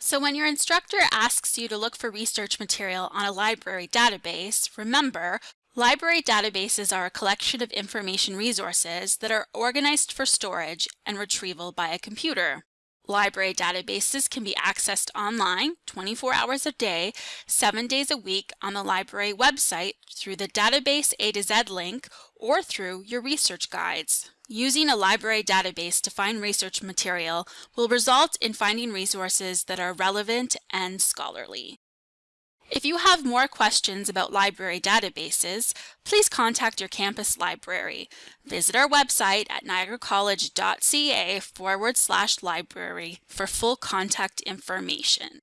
So when your instructor asks you to look for research material on a library database, remember, library databases are a collection of information resources that are organized for storage and retrieval by a computer. Library databases can be accessed online 24 hours a day, 7 days a week on the library website through the Database A to Z link or through your research guides. Using a library database to find research material will result in finding resources that are relevant and scholarly. If you have more questions about library databases, please contact your campus library. Visit our website at niagaracollege.ca forward slash library for full contact information.